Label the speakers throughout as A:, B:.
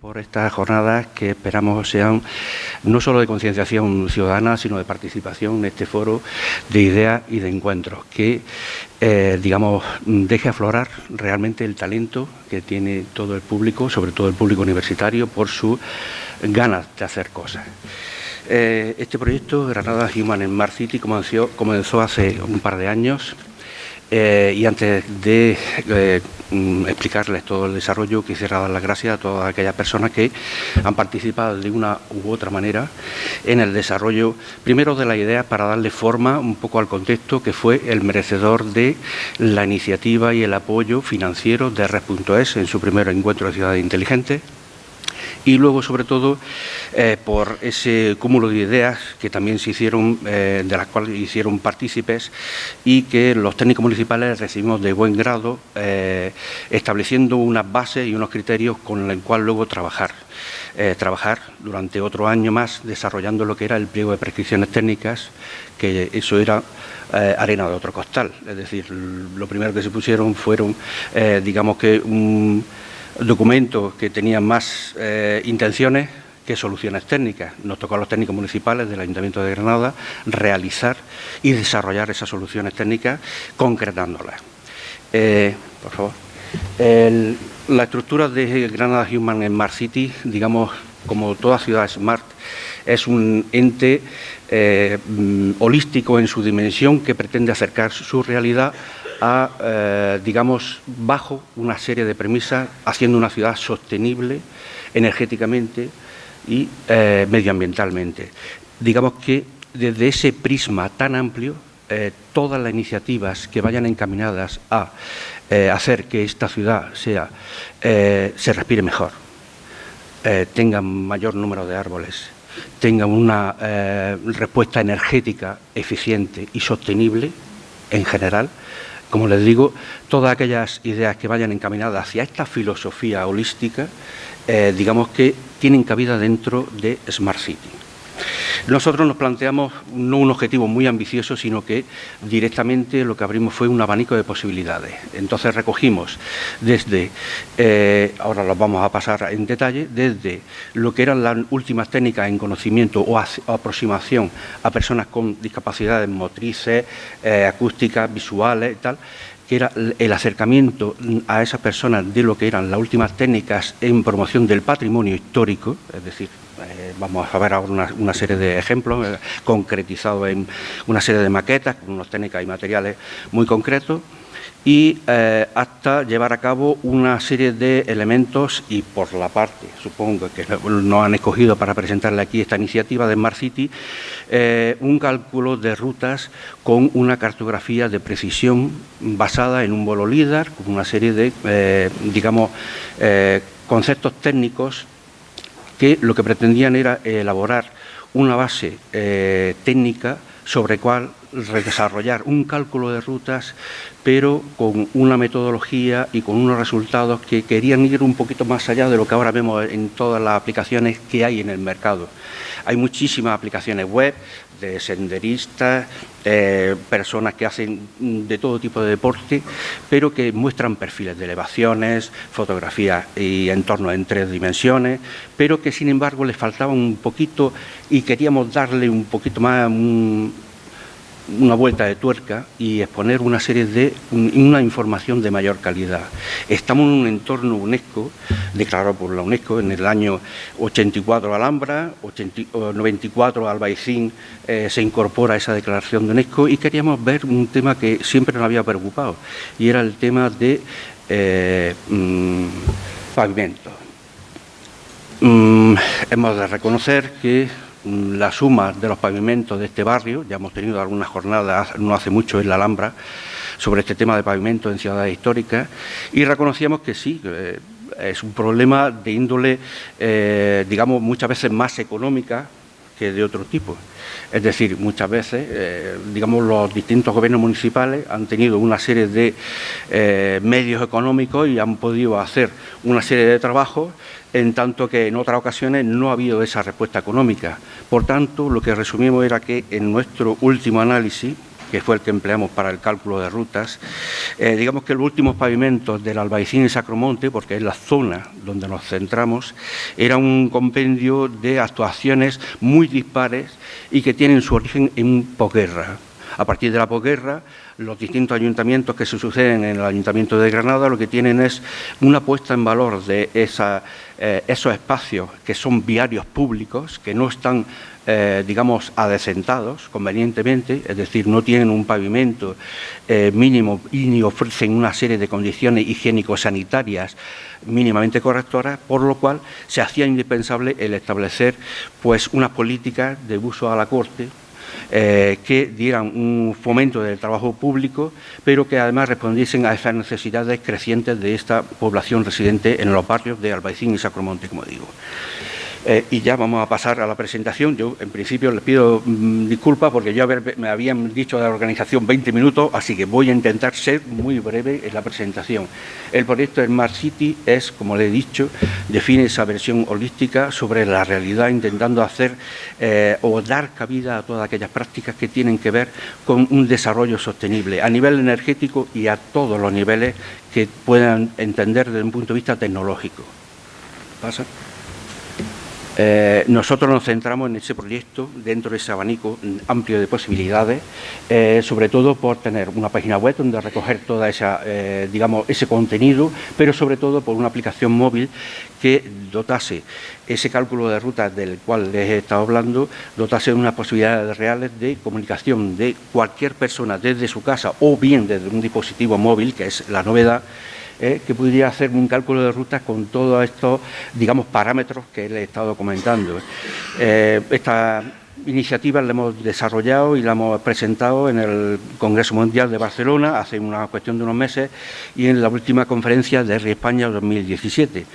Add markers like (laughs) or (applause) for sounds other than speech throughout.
A: por estas jornadas que esperamos sean no solo de concienciación ciudadana, sino de participación en este foro de ideas y de encuentros, que, eh, digamos, deje aflorar realmente el talento que tiene todo el público, sobre todo el público universitario, por sus ganas de hacer cosas. Eh, este proyecto, Granada Human en Mar City, comenzó, comenzó hace un par de años eh, y antes de eh, mm, explicarles todo el desarrollo, quisiera dar las gracias a todas aquellas personas que han participado de una u otra manera en el desarrollo, primero de la idea para darle forma un poco al contexto que fue el merecedor de la iniciativa y el apoyo financiero de Red.es en su primer encuentro de ciudades inteligentes y luego, sobre todo, eh, por ese cúmulo de ideas que también se hicieron, eh, de las cuales hicieron partícipes y que los técnicos municipales recibimos de buen grado, eh, estableciendo unas bases y unos criterios con los cuales luego trabajar. trabajar durante otro año más desarrollando lo que era el pliego de prescripciones técnicas, que eso era arena de otro costal. Es decir, lo primero que se pusieron fueron, digamos que un documentos que tenían más eh, intenciones que soluciones técnicas. Nos tocó a los técnicos municipales del Ayuntamiento de Granada realizar y desarrollar esas soluciones técnicas concretándolas. Eh, por favor. la estructura de Granada Human Smart City, digamos, como toda ciudad smart, es un ente eh, mm, holístico en su dimensión que pretende acercar su realidad a, eh, digamos, bajo una serie de premisas, haciendo una ciudad sostenible energéticamente y eh, medioambientalmente. Digamos que desde ese prisma tan amplio, eh, todas las iniciativas que vayan encaminadas a hacer que esta ciudad sea, se respire mejor, tenga mayor número de árboles, tenga una respuesta energética eficiente y sostenible en general, como les digo, todas aquellas ideas que vayan encaminadas hacia esta filosofía holística, eh, digamos que tienen cabida dentro de Smart City. Nosotros nos planteamos no un objetivo muy ambicioso, sino que directamente lo que abrimos fue un abanico de posibilidades. Entonces recogimos desde, eh, ahora los vamos a pasar en detalle, desde lo que eran las últimas técnicas en conocimiento o, aproximación a personas con discapacidades motrices, eh, acústicas, visuales y tal, que era el acercamiento a esas personas de lo que eran las últimas técnicas en promoción del patrimonio histórico, es decir, eh, vamos a ver ahora una, serie de ejemplos eh, concretizados en una serie de maquetas con unas técnicas y materiales muy concretos, y eh, hasta llevar a cabo una serie de elementos y por la parte, supongo que nos han escogido para presentarle aquí esta iniciativa de Smart City, un cálculo de rutas con una cartografía de precisión basada en un bolo LIDAR, con una serie de, digamos, conceptos técnicos que lo que pretendían era elaborar una base técnica sobre cuál desarrollar un cálculo de rutas, pero con una metodología y con unos resultados que querían ir un poquito más allá de lo que ahora vemos en todas las aplicaciones que hay en el mercado. Hay muchísimas aplicaciones web de senderistas, personas que hacen de todo tipo de deporte, pero que muestran perfiles de elevaciones, fotografías y entornos en tres dimensiones, pero que sin embargo les faltaba un poquito y queríamos darle un poquito más, una vuelta de tuerca y exponer una serie de una información de mayor calidad. Estamos en un entorno UNESCO, declarado por la UNESCO en el año 84 Alhambra, 94 Albaicín se incorpora a esa declaración de UNESCO y queríamos ver un tema que siempre nos había preocupado y era el tema de eh, mm, pavimento. Mm, hemos de reconocer que la suma de los pavimentos de este barrio, ya hemos tenido algunas jornadas no hace mucho en la Alhambra sobre este tema de pavimento en ciudades históricas y reconocíamos que sí, es un problema de índole, eh, digamos, muchas veces más económica que de otro tipo. Es decir, muchas veces, eh, digamos, los distintos gobiernos municipales han tenido una serie de eh, medios económicos y han podido hacer una serie de trabajos en tanto que en otras ocasiones no ha habido esa respuesta económica. Por tanto, lo que resumimos era que en nuestro último análisis que fue el que empleamos para el cálculo de rutas, eh, digamos que los últimos pavimentos del Albaicín y Sacromonte, porque es la zona donde nos centramos, era un compendio de actuaciones muy dispares y que tienen su origen en posguerra. A partir de la posguerra, los distintos ayuntamientos que se suceden en el Ayuntamiento de Granada lo que tienen es una puesta en valor de eh, esos espacios que son viarios públicos, que no están eh, digamos, adecentados convenientemente, es decir, no tienen un pavimento eh, mínimo y ni ofrecen una serie de condiciones higiénico-sanitarias mínimamente correctoras, por lo cual se hacía indispensable el establecer pues, una política de uso a la corte eh, que dieran un fomento del trabajo público, pero que además respondiesen a esas necesidades crecientes de esta población residente en los barrios de Albaicín y Sacromonte, como digo. Eh, y ya vamos a pasar a la presentación. Yo, en principio, les pido mm, disculpas porque yo me habían dicho de la organización 20 minutos, así que voy a intentar ser muy breve en la presentación. El proyecto Smart City es, como le he dicho, define esa versión holística sobre la realidad, intentando hacer eh, o dar cabida a todas aquellas prácticas que tienen que ver con un desarrollo sostenible a nivel energético y a todos los niveles que puedan entender desde un punto de vista tecnológico. ¿Pasa? Eh, nosotros nos centramos en ese proyecto dentro de ese abanico amplio de posibilidades, eh, sobre todo por tener una página web donde recoger toda eh, ese contenido, pero sobre todo por una aplicación móvil que dotase ese cálculo de rutas del cual les he estado hablando, dotase de unas posibilidades reales de comunicación de cualquier persona desde su casa o bien desde un dispositivo móvil, que es la novedad, eh, que podría hacer un cálculo de rutas con todos estos, digamos, parámetros que le he estado comentando. Eh, esta iniciativa la hemos desarrollado y la hemos presentado en el Congreso Mundial de Barcelona hace una cuestión de unos meses y en la última conferencia de RI España 2017.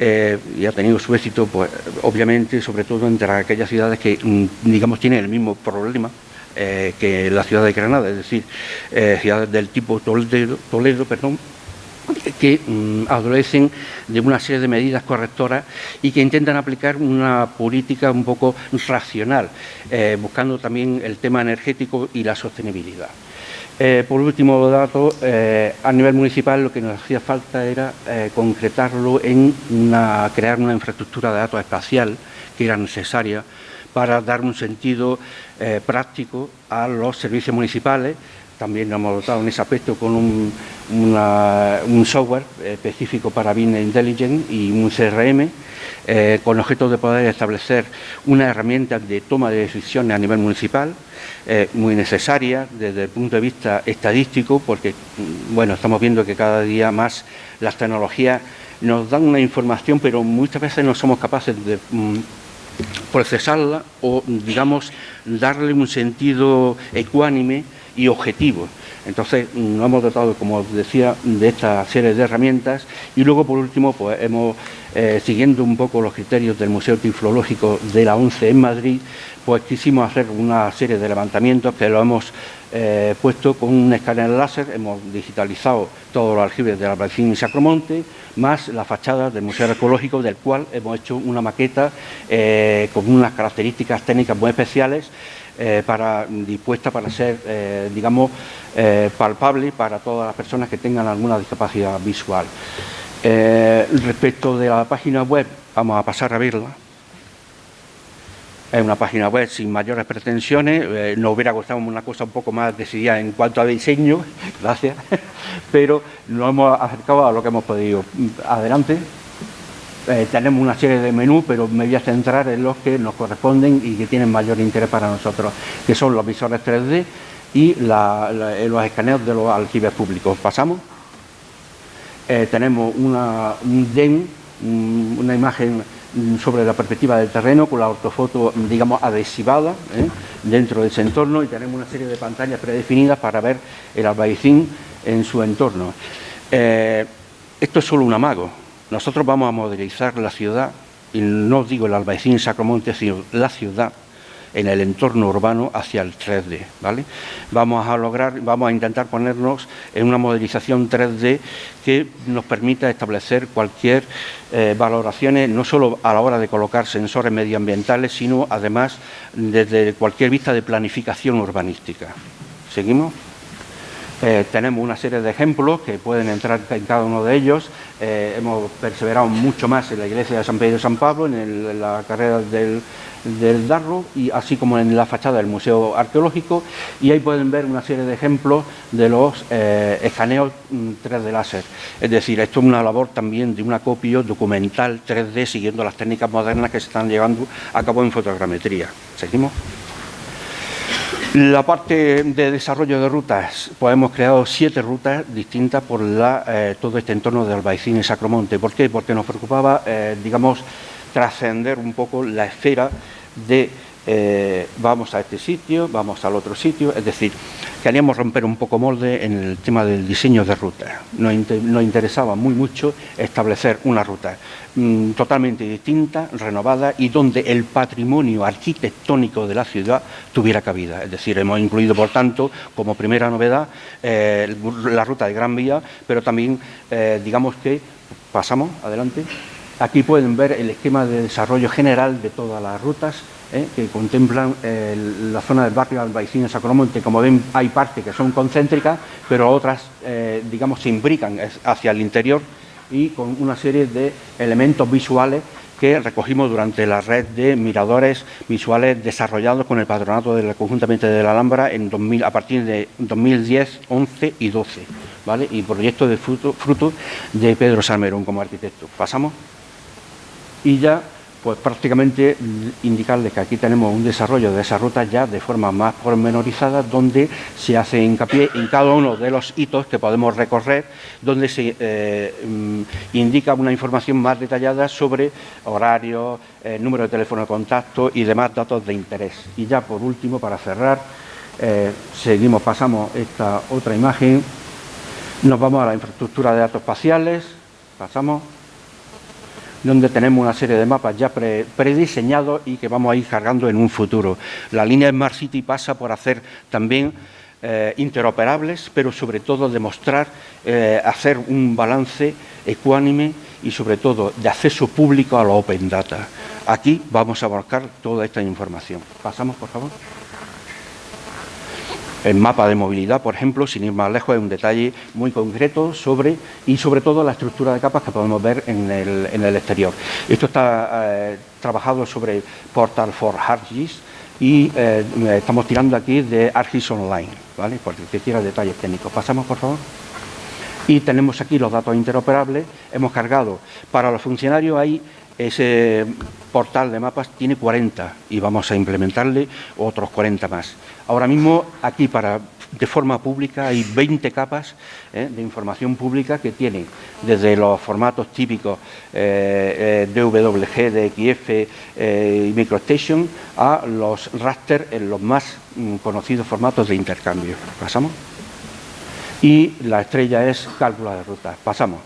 A: Eh, y ha tenido su éxito, pues, obviamente, sobre todo entre aquellas ciudades que, mm, digamos, tienen el mismo problema que la ciudad de Granada, es decir, ciudades del tipo Toledo, Toledo perdón, que mm, adolecen de una serie de medidas correctoras y que intentan aplicar una política un poco racional, eh, buscando también el tema energético y la sostenibilidad. Eh, por último dato, eh, a nivel municipal lo que nos hacía falta era concretarlo en crear una infraestructura de datos espacial que era necesaria para dar un sentido práctico a los servicios municipales, también nos hemos dotado en ese aspecto con un, software específico para Business Intelligence y un CRM eh, con objeto de poder establecer una herramienta de toma de decisiones a nivel municipal eh, muy necesaria desde el punto de vista estadístico porque mm, bueno, estamos viendo que cada día más las tecnologías nos dan una información pero muchas veces no somos capaces de mm, procesarla o digamos darle un sentido ecuánime y objetivos. Entonces, nos hemos dotado, como decía, de esta serie de herramientas y luego, por último, pues hemos, eh, siguiendo un poco los criterios del Museo Tiflológico de la ONCE en Madrid, pues quisimos hacer una serie de levantamientos que lo hemos eh, puesto con un escáner láser, hemos digitalizado todos los aljibes de la Albaicín y Sacromonte, más la fachada del Museo Arqueológico, del cual hemos hecho una maqueta eh, con unas características técnicas muy especiales eh, dispuesta para ser, eh, digamos, eh, palpable para todas las personas que tengan alguna discapacidad visual. respecto de la página web, vamos a pasar a verla. Es una página web sin mayores pretensiones, nos hubiera gustado una cosa un poco más decidida en cuanto a diseño, (laughs) gracias, (laughs) pero nos hemos acercado a lo que hemos podido. Adelante. Eh, tenemos una serie de menús, pero me voy a centrar en los que nos corresponden y que tienen mayor interés para nosotros, que son los visores 3D y eh, los escaneos de los aljibes públicos. Pasamos. Eh, tenemos una, un DEN, una imagen sobre la perspectiva del terreno con la ortofoto, digamos, adhesivada dentro de ese entorno y tenemos una serie de pantallas predefinidas para ver el albaicín en su entorno. esto es solo un amago, nosotros vamos a modelizar la ciudad, y no digo el Albaicín Sacromonte, sino la ciudad en el entorno urbano hacia el 3D, ¿vale? Vamos a lograr, vamos a intentar ponernos en una modelización 3D que nos permita establecer cualquier eh, valoraciones, no solo a la hora de colocar sensores medioambientales, sino además desde cualquier vista de planificación urbanística. Seguimos. Eh, tenemos una serie de ejemplos que pueden entrar en cada uno de ellos. Eh, hemos perseverado mucho más en la iglesia de San Pedro y San Pablo, en, la carrera del, Darro, y así como en la fachada del Museo Arqueológico, y ahí pueden ver una serie de ejemplos de los eh, escaneos 3D mm, láser. Es decir, esto es una labor también de un acopio documental 3D siguiendo las técnicas modernas que se están llevando a cabo en fotogrametría. ¿Seguimos? La parte de desarrollo de rutas, pues hemos creado siete rutas distintas por eh, todo este entorno de Albaicín y Sacromonte. ¿Por qué? Porque nos preocupaba, eh, digamos, trascender un poco la esfera de eh, vamos a este sitio, vamos al otro sitio, es decir, queríamos romper un poco molde en el tema del diseño de rutas. Nos, interesaba muy mucho establecer una ruta Mm, totalmente distinta, renovada y donde el patrimonio arquitectónico de la ciudad tuviera cabida. Es decir, hemos incluido, por tanto, como primera novedad, eh, la ruta de Gran Vía, pero también, eh, digamos que, pasamos, adelante, aquí pueden ver el esquema de desarrollo general de todas las rutas, eh, que contemplan la zona del barrio Albaicín Sacromonte. Como ven, hay partes que son concéntricas, pero otras, digamos, se imbrican hacia el interior y con una serie de elementos visuales que recogimos durante la red de miradores visuales desarrollados con el patronato de la, conjuntamente de la Alhambra en 2000, a partir de 2010, 11 y 12, ¿vale? y proyectos de fruto, fruto de Pedro Salmerón como arquitecto. Pasamos. Y ya pues prácticamente indicarles que aquí tenemos un desarrollo de esa ruta ya de forma más pormenorizada, donde se hace hincapié en cada uno de los hitos que podemos recorrer, donde se eh, mm, indica una información más detallada sobre horarios, eh, número de teléfono de contacto y demás datos de interés. Y ya por último, para cerrar, eh, seguimos, pasamos esta otra imagen, nos vamos a la infraestructura de datos espaciales, pasamos donde tenemos una serie de mapas ya prediseñados y que vamos a ir cargando en un futuro. La línea Smart City pasa por hacer también eh, interoperables, pero sobre todo demostrar, eh, hacer un balance ecuánime y sobre todo de acceso público a los open data. Aquí vamos a abarcar toda esta información. Pasamos, por favor. El mapa de movilidad, por ejemplo, sin ir más lejos, es un detalle muy concreto sobre, y sobre todo la estructura de capas que podemos ver en el, exterior. Esto está eh, trabajado sobre Portal for ArcGIS y eh, estamos tirando aquí de ArcGIS Online, ¿vale? Porque quiera detalles técnicos. Pasamos, por favor. Y tenemos aquí los datos interoperables. Hemos cargado, para los funcionarios hay ese portal de mapas tiene 40 y vamos a implementarle otros 40 más. Ahora mismo aquí para de forma pública hay 20 capas eh, de información pública que tienen desde los formatos típicos eh, eh DWG, DXF y MicroStation a los raster en los más mm, conocidos formatos de intercambio. ¿Pasamos? Y la estrella es cálculo de rutas. Pasamos.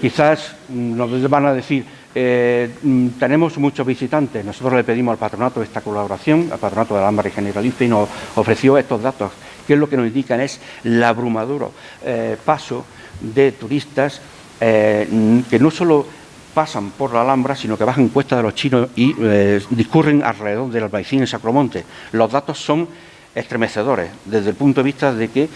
A: quizás mm, nos van a decir eh, mm, tenemos muchos visitantes. Nosotros le pedimos al patronato esta colaboración, al patronato de Alhambra y Generalista, y nos ofreció estos datos, que es lo que nos indican es el abrumaduro eh, paso de turistas eh, que no solo pasan por la Alhambra, sino que bajan Cuesta de los Chinos y discurren alrededor del Albaicín en Sacromonte. Los datos son estremecedores desde el punto de vista de que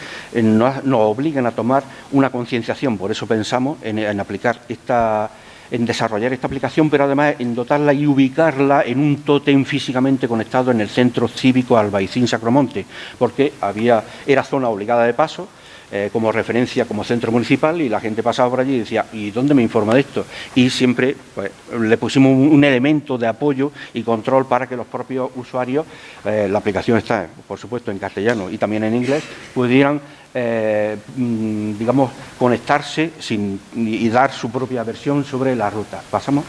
A: nos, obligan a tomar una concienciación. Por eso pensamos en aplicar esta en desarrollar esta aplicación, pero además en dotarla y ubicarla en un tótem físicamente conectado en el centro cívico Albaicín Sacromonte, porque había, era zona obligada de paso, eh, como referencia como centro municipal y la gente pasaba por allí y decía, ¿y dónde me informa de esto? Y siempre pues, le pusimos un, elemento de apoyo y control para que los propios usuarios, eh, la aplicación está, por supuesto, en castellano y también en inglés, pudieran eh, mm, digamos, conectarse sin, y dar su propia versión sobre la ruta. ¿Pasamos?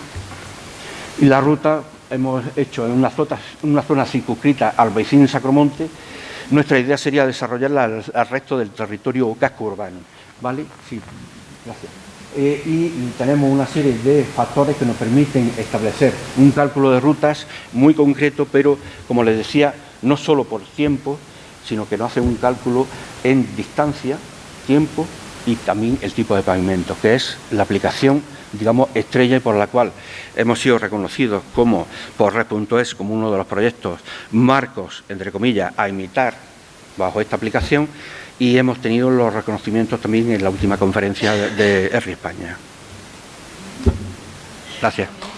A: Y la ruta hemos hecho en una zona, circunscrita al vecino Sacromonte. Nuestra idea sería desarrollarla al, resto del territorio casco urbano. ¿Vale? Sí, gracias. Eh, y tenemos una serie de factores que nos permiten establecer un cálculo de rutas muy concreto, pero, como les decía, no solo por tiempo, sino que nos hace un cálculo en distancia, tiempo y también el tipo de pavimento, que es la aplicación digamos, estrella y por la cual hemos sido reconocidos como por Red.es como uno de los proyectos marcos, entre comillas, a imitar bajo esta aplicación y hemos tenido los reconocimientos también en la última conferencia de, de España. Gracias.